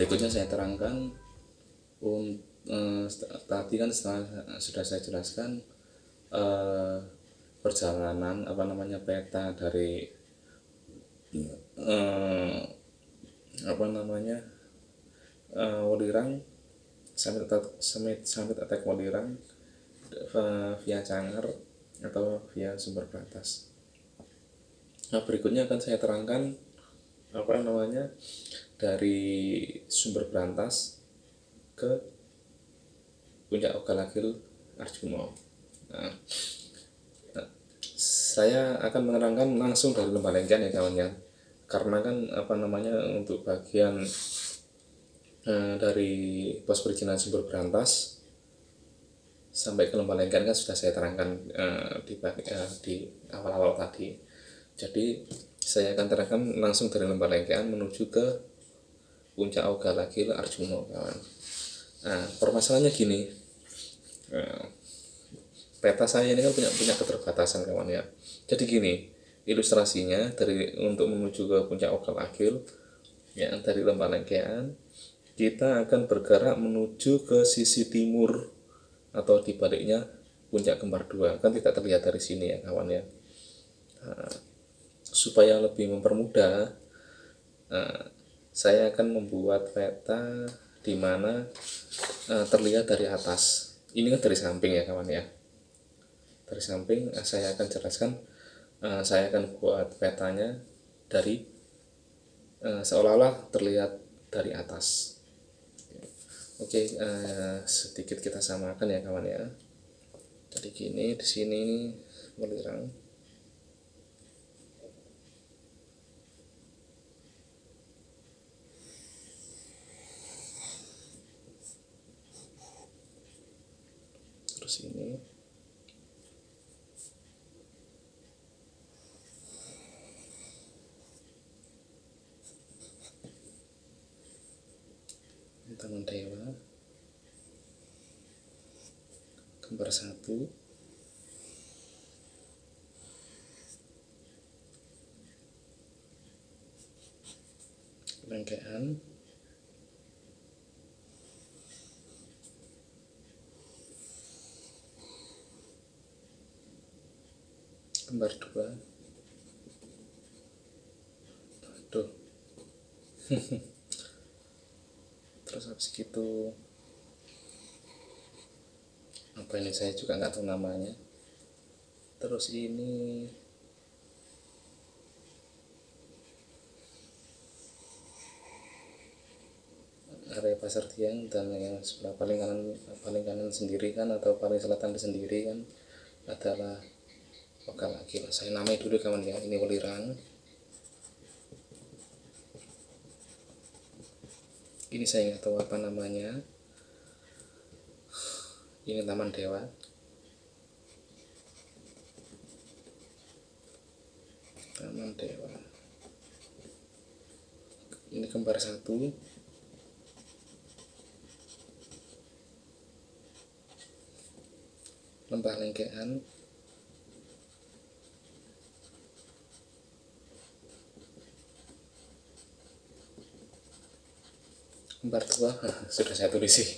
Berikutnya saya terangkan um, uh, tadi kan setelah, sudah saya jelaskan uh, perjalanan apa namanya peta dari uh, apa namanya uh, Walirang sampai sampai sampai attack Walirang via Cangar atau via sumber batas. Nah berikutnya akan saya terangkan apa namanya dari sumber berantas ke puncak Ogalagil Arjuno. Nah, nah, saya akan menerangkan langsung dari lembah lengkian ya kawan ya, karena kan apa namanya untuk bagian eh, dari pos perizinan sumber berantas sampai ke lembah lengkian kan sudah saya terangkan eh, di eh, di awal-awal tadi. Jadi saya akan terangkan langsung dari lembah lengkean menuju ke puncak Oga lagi Arjuno kawan. Nah permasalahannya gini. Nah, peta saya ini kan punya punya keterbatasan kawan ya. Jadi gini ilustrasinya dari untuk menuju ke puncak Oga Lagil ya dari lembah lengkean kita akan bergerak menuju ke sisi timur atau dibaliknya puncak kembar dua. Kan tidak terlihat dari sini ya kawan ya. Nah, supaya lebih mempermudah uh, saya akan membuat peta di mana uh, terlihat dari atas. Ini kan dari samping ya kawan ya. Dari samping uh, saya akan jelaskan uh, saya akan buat petanya dari uh, seolah-olah terlihat dari atas. Oke okay, sedikit kita samakan ya kawan ya. Jadi gini di sini melirang sini. Taman Dewa. Kembar satu. Lengkean kembar dua. Tuh terus habis gitu apa ini saya juga nggak tahu namanya. Terus ini area pasar tiang dan yang sebelah paling kanan paling kanan sendiri kan atau paling selatan sendiri kan adalah oke lagi? Lah saya namai dulu kawan ya. Ini welirang ini saya nggak tahu apa namanya. Ini taman dewa. Taman dewa. Ini kembar satu. Lembah lengkean empat tua sudah saya tulis sih.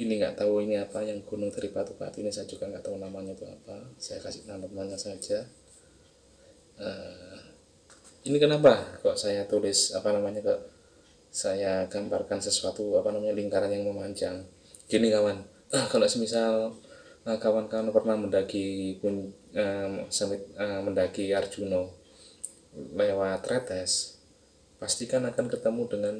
Ini nggak tahu ini apa yang gunung dari batu-batu ini saya juga nggak tahu namanya itu apa. Saya kasih namanya saja. Uh, ini kenapa kok saya tulis apa namanya kok saya gambarkan sesuatu apa namanya lingkaran yang memanjang? Gini kawan. Ah, kalau semisal uh, kawan-kawan pernah mendaki pun uh, uh, mendaki Arjuno lewat Retes pastikan akan ketemu dengan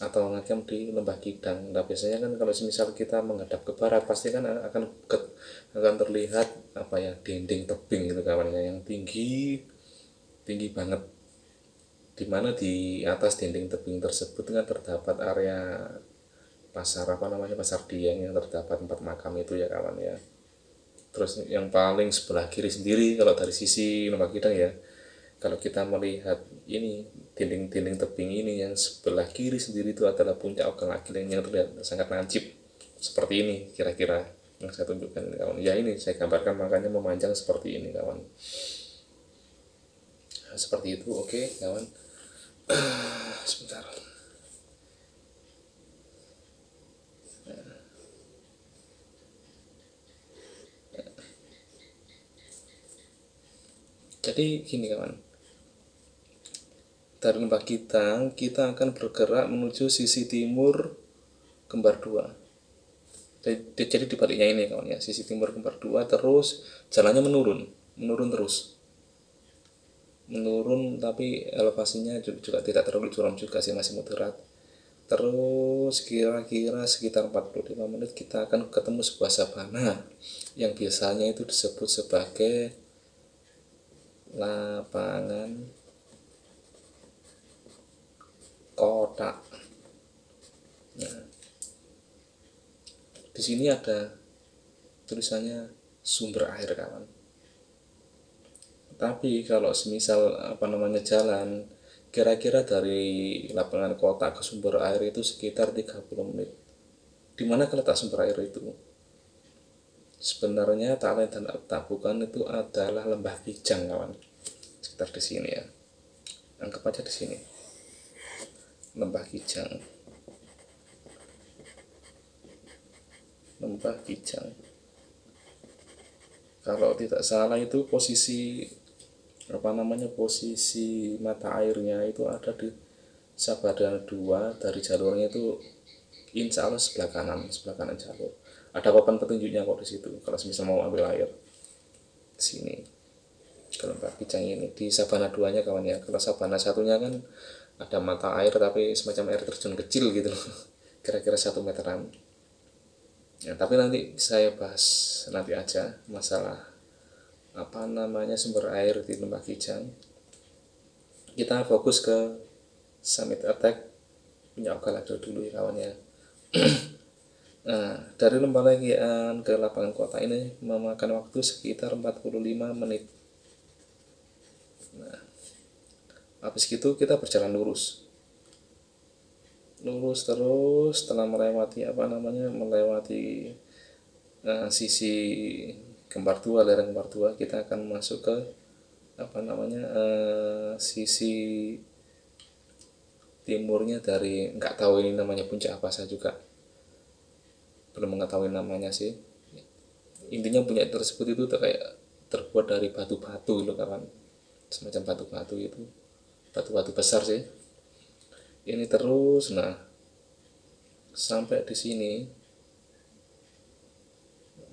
atau ngecamp di lembah Kidang. Nah biasanya kan kalau semisal kita menghadap ke barat pasti kan akan ke, akan terlihat apa ya dinding tebing gitu kawannya yang tinggi tinggi banget. Di mana di atas dinding tebing tersebut kan terdapat area pasar apa namanya pasar dieng yang terdapat tempat makam itu ya kawan ya. Terus yang paling sebelah kiri sendiri kalau dari sisi lembah Kidang ya kalau kita melihat ini dinding-dinding tebing ini yang sebelah kiri sendiri itu adalah puncak Ogang Agil yang terlihat sangat lancip seperti ini kira-kira yang saya tunjukkan kawan. Ya ini saya gambarkan makanya memanjang seperti ini kawan. Seperti itu oke kawan. Sebentar. Jadi gini kawan dari lembah kita kita akan bergerak menuju sisi timur kembar dua. Jadi dibaliknya ini kawan ya sisi timur kembar dua terus jalannya menurun menurun terus. Menurun tapi elevasinya juga tidak terlalu curam juga sih masih moderat. Terus kira-kira sekitar 45 menit kita akan ketemu sebuah sabana yang biasanya itu disebut sebagai lapangan kotak. Nah di sini ada tulisannya sumber air kawan. Tapi kalau semisal apa namanya jalan kira-kira dari lapangan kota ke sumber air itu sekitar 30 menit. Di mana letak sumber air itu? Sebenarnya talent dan tabukan itu adalah lembah kijang kawan. Sekitar di sini ya. Anggap aja di sini lembah kijang. Lembah kijang. Kalau tidak salah itu posisi apa namanya posisi mata airnya itu ada di Sabada 2 dari jalurnya itu insya Allah sebelah kanan sebelah kanan jalur. Ada papan petunjuknya kok di situ kalau misal mau ambil air sini. Kalau lembah kijang ini di Sabana 2 nya kawan ya kalau Sabana satunya kan ada mata air tapi semacam air terjun kecil gitu kira-kira satu meteran. Ya tapi nanti saya bahas nanti aja masalah apa namanya sumber air di lembah Kijang. Kita fokus ke summit attack. Punya Okalado dulu ya kawan ya. Nah dari lembah Legian ke lapangan kota ini memakan waktu sekitar 45 menit. Nah habis gitu kita berjalan lurus. Lurus terus setelah melewati apa namanya melewati uh, sisi kembar tua lereng kembar tua kita akan masuk ke apa namanya uh, sisi timurnya dari nggak tahu ini namanya puncak apa saya juga belum mengetahui namanya sih. Intinya puncak tersebut itu kayak terbuat dari batu-batu loh kawan semacam batu-batu itu batu-batu besar sih. Ini terus nah sampai di sini.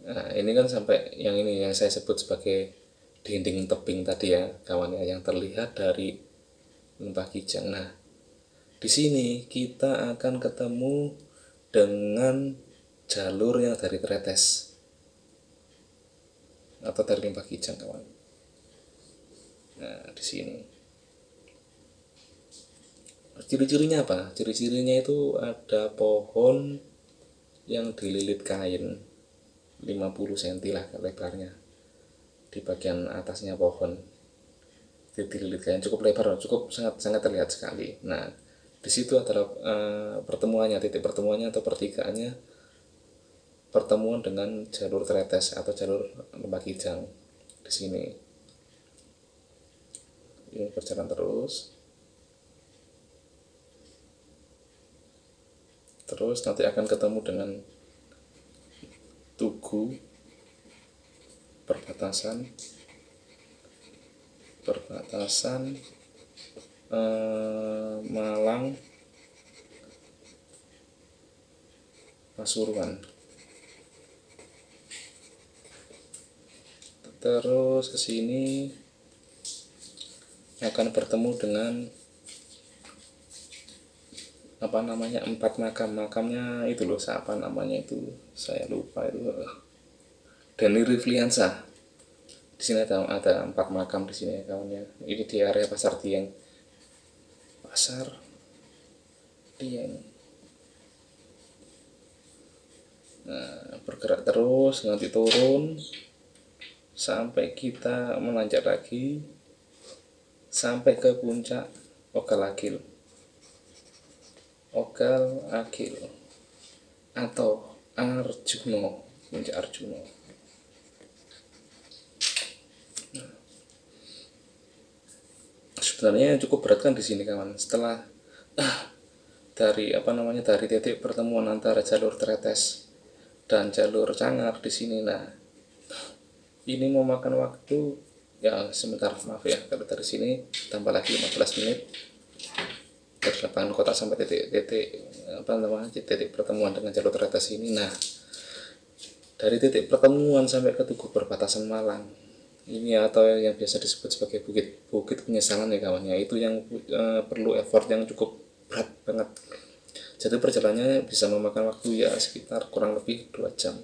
Nah ini kan sampai yang ini yang saya sebut sebagai dinding tebing tadi ya kawan ya yang terlihat dari lembah kijang. Nah di sini kita akan ketemu dengan jalur yang dari Tretes atau dari lembah kijang kawan. Nah di sini ciri-cirinya apa? Ciri-cirinya itu ada pohon yang dililit kain 50 cm lah lebarnya di bagian atasnya pohon. Dililit kain cukup lebar cukup sangat sangat terlihat sekali. Nah di situ adalah uh, pertemuannya titik pertemuannya atau pertigaannya pertemuan dengan jalur tretes atau jalur lembah kijang di sini. Ini berjalan terus terus nanti akan ketemu dengan Tugu perbatasan perbatasan eh, Malang Pasuruan. Terus ke sini akan bertemu dengan apa namanya empat makam makamnya itu loh siapa namanya itu saya lupa itu. Dani Rifliansa. Di sini ada ada empat makam di sini ya kawannya. Ini di area pasar Tieng. Pasar Tieng. Nah bergerak terus nanti turun sampai kita menanjak lagi sampai ke puncak Okalakil Ogal Akil atau Arjuno puncak Arjuno sebenarnya yang cukup berat kan di sini kawan. Setelah ah, dari apa namanya dari titik pertemuan antara jalur tretes dan jalur cangar di sini. Nah ini memakan waktu ya sebentar maaf ya. Kalau dari sini tambah lagi 15 menit dari lapangan kota sampai titik-titik apa namanya titik pertemuan dengan jalur tretes ini. Nah dari titik pertemuan sampai ke tugu perbatasan Malang ini atau yang biasa disebut sebagai bukit bukit penyesalan ya kawannya itu yang uh, perlu effort yang cukup berat banget. Jadi perjalanannya bisa memakan waktu ya sekitar kurang lebih dua jam.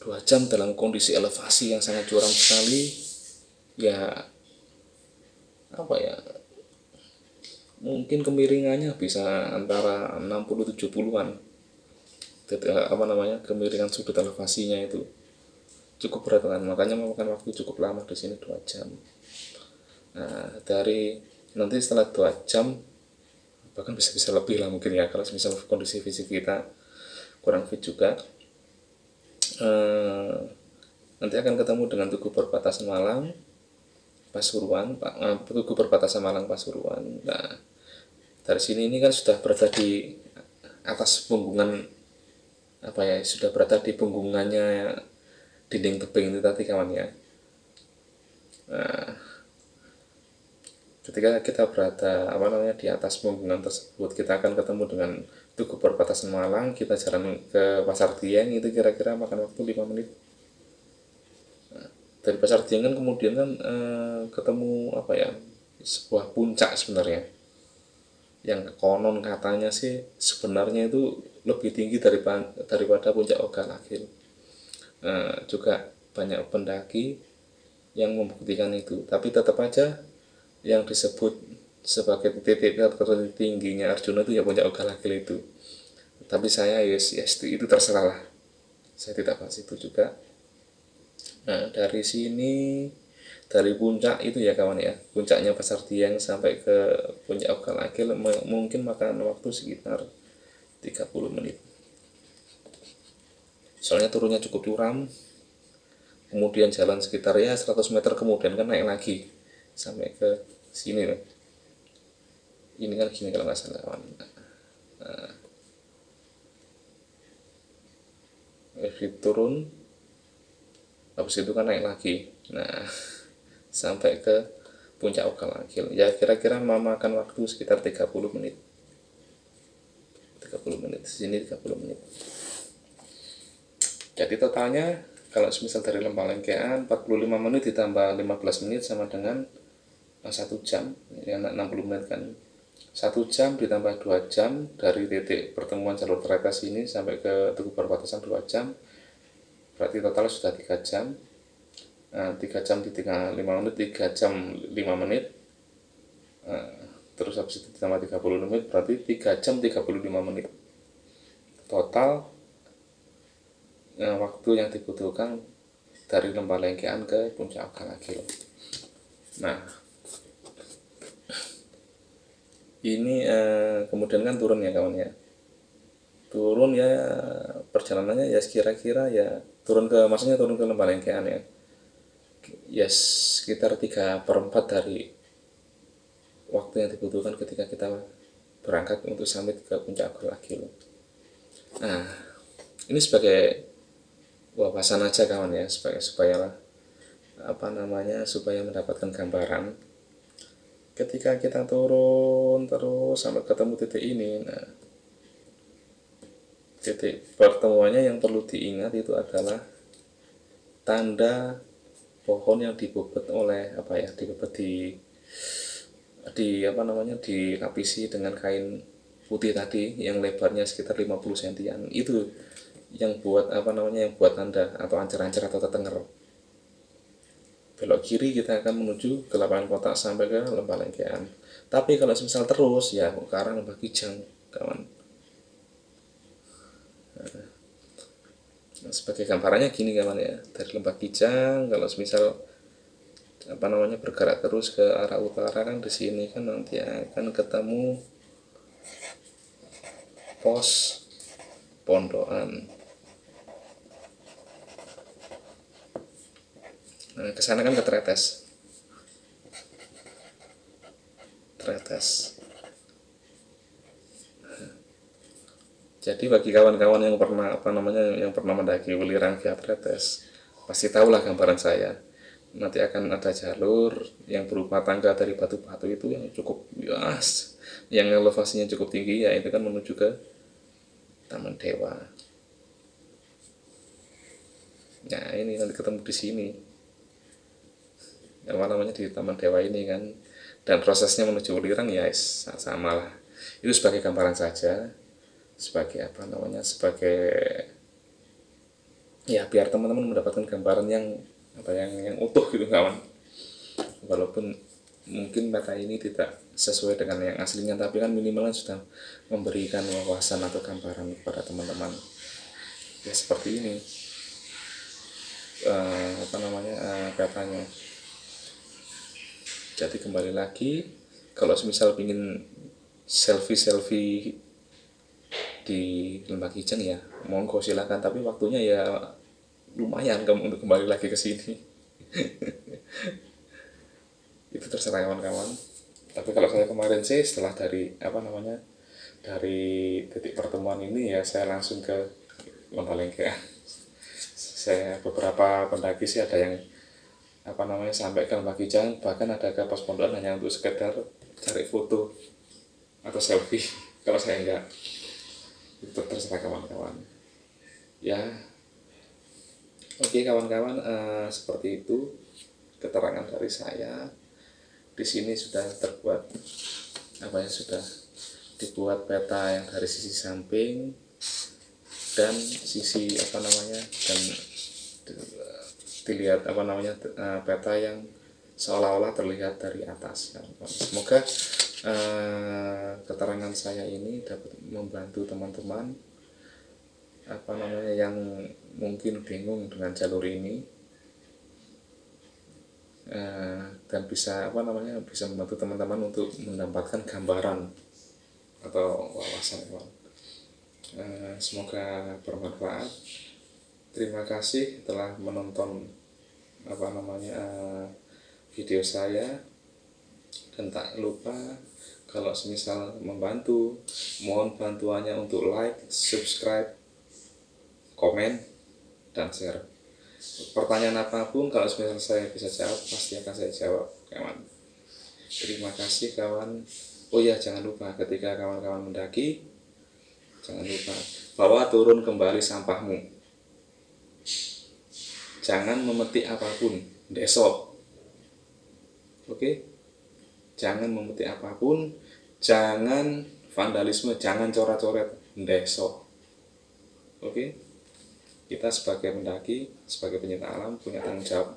Dua jam dalam kondisi elevasi yang sangat curam sekali. Ya apa ya mungkin kemiringannya bisa antara 60-70an apa namanya kemiringan sudut elevasinya itu cukup berat kan makanya memakan waktu cukup lama di sini dua jam. Nah dari nanti setelah dua jam bahkan bisa bisa lebih lah mungkin ya kalau misalnya kondisi fisik kita kurang fit juga eh, nanti akan ketemu dengan tugu perbatasan Malang Pasuruan Pak. Tugu perbatasan Malang Pasuruan. Nah dari sini ini kan sudah berada di atas punggungan apa ya sudah berada di punggungannya dinding tebing itu tadi kawan ya. Nah, ketika kita berada apa namanya di atas punggungan tersebut kita akan ketemu dengan tugu perbatasan Malang. Kita jalan ke Pasar Dieng itu kira-kira makan waktu 5 menit dari Pasar Dieng kan kemudian kan eh, ketemu apa ya sebuah puncak sebenarnya yang konon katanya sih sebenarnya itu lebih tinggi daripada daripada puncak Ogalagil. Nah, juga banyak pendaki yang membuktikan itu, tapi tetap aja yang disebut sebagai titik tertingginya Arjuna itu ya puncak Ogalagil itu. Tapi saya yes, yes itu, itu terserah lah. Saya tidak bahas itu juga. Nah, dari sini dari puncak itu ya kawan ya. Puncaknya pasar tiang sampai ke puncak Okalakil mungkin makan waktu sekitar 30 menit. Soalnya turunnya cukup curam. Kemudian jalan sekitar ya 100 meter kemudian kan naik lagi sampai ke sini loh ini kan gini kalau nggak salah kawan. Nah, turun habis itu kan naik lagi. Nah sampai ke puncak Okalagil ya kira-kira memakan waktu sekitar 30 menit. 30 menit sini 30 menit. Jadi totalnya kalau misal dari Lembang Lengkean 45 menit ditambah 15 menit sama dengan eh, satu jam. Ya 60 menit kan. Satu jam ditambah dua jam dari titik pertemuan jalur trekas ini sampai ke tugu perbatasan dua jam berarti total sudah tiga jam. Nah, 3 jam di 3, 5 menit 3 jam 5 menit. Nah, terus habis itu ditambah 30 menit berarti 3 jam 35 menit. Total nah, waktu yang dibutuhkan dari lembah lengkean ke puncak Galagil nah ini eh, kemudian kan turun ya kawan ya? Turun ya perjalanannya ya kira-kira ya turun ke maksudnya turun ke lembah lengkean ya ya sekitar 3 per 4 dari waktu yang dibutuhkan ketika kita berangkat untuk summit ke puncak lagi loh. Nah, ini sebagai wawasan aja kawan ya, supaya supaya apa namanya supaya mendapatkan gambaran ketika kita turun terus sampai ketemu titik ini nah titik pertemuannya yang perlu diingat itu adalah tanda pohon yang dibobot oleh apa ya dibobot di di apa namanya dilapisi dengan kain putih tadi yang lebarnya sekitar 50 sentian. Itu yang buat apa namanya yang buat tanda atau ancer-ancer atau tetenger. Belok kiri kita akan menuju ke lapangan kotak sampai ke lembah lengkean. Tapi kalau misal terus ya ke arah lembah kijang kawan Nah, sebagai gambarannya gini kawan ya. Dari lembah kijang kalau misal apa namanya bergerak terus ke arah utara kan di sini kan nanti akan ketemu pos pondokan. Nah ke sana kan ke tretes. Tretes. Jadi bagi kawan-kawan yang pernah apa namanya yang pernah mendaki Welirang via Tretes pasti tahulah gambaran saya. Nanti akan ada jalur yang berupa tangga dari batu-batu itu yang cukup luas yang elevasinya cukup tinggi ya itu kan menuju ke Taman Dewa. Nah ini nanti ketemu di sini. Apa namanya di Taman Dewa ini kan. Dan prosesnya menuju Ulirang ya sama lah itu sebagai gambaran saja sebagai apa namanya sebagai ya biar teman-teman mendapatkan gambaran yang apa yang yang utuh gitu kawan. Walaupun mungkin peta ini tidak sesuai dengan yang aslinya tapi kan minimalnya sudah memberikan wawasan atau gambaran kepada teman-teman. Ya seperti ini. Uh, apa namanya uh, petanya jadi kembali lagi kalau misal ingin selfie selfie di Lembah Kijang ya. Monggo silakan. Tapi waktunya ya lumayan kamu untuk kembali lagi ke sini. Itu terserah kawan-kawan. Tapi kalau saya kemarin sih setelah dari apa namanya dari titik pertemuan ini ya saya langsung ke Lombalengke saya beberapa pendaki sih ada yang apa namanya sampai ke Lembah Kijang. Bahkan ada ke pos pondokan hanya untuk sekedar cari foto atau selfie. Kalau saya enggak itu terserah kawan-kawan ya Oke kawan-kawan uh, seperti itu keterangan dari saya. Di sini sudah terbuat apa ya sudah dibuat peta yang dari sisi samping dan sisi apa namanya dan dilihat apa namanya uh, peta yang seolah-olah terlihat dari atas. Semoga uh, keterangan saya ini dapat membantu teman-teman apa namanya yang mungkin bingung dengan jalur ini uh, dan bisa apa namanya bisa membantu teman-teman untuk mendapatkan gambaran atau wawasan uh, semoga bermanfaat. Terima kasih telah menonton apa namanya video saya. Dan tak lupa kalau semisal membantu mohon bantuannya untuk like subscribe komen dan share. Pertanyaan apa pun kalau misalnya saya bisa jawab pasti akan saya jawab kawan. Terima kasih kawan. Oh ya jangan lupa ketika kawan-kawan mendaki jangan lupa bawa turun kembali sampahmu. Jangan memetik apa pun desok oke jangan memetik apa pun jangan vandalisme jangan coret-coret desok oke kita sebagai pendaki, sebagai pencinta alam punya tanggung jawab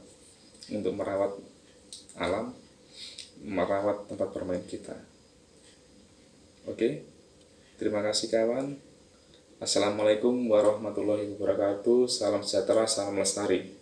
untuk merawat alam, merawat tempat bermain kita. Oke, terima kasih kawan. Assalamualaikum warahmatullahi wabarakatuh. Salam sejahtera, salam lestari.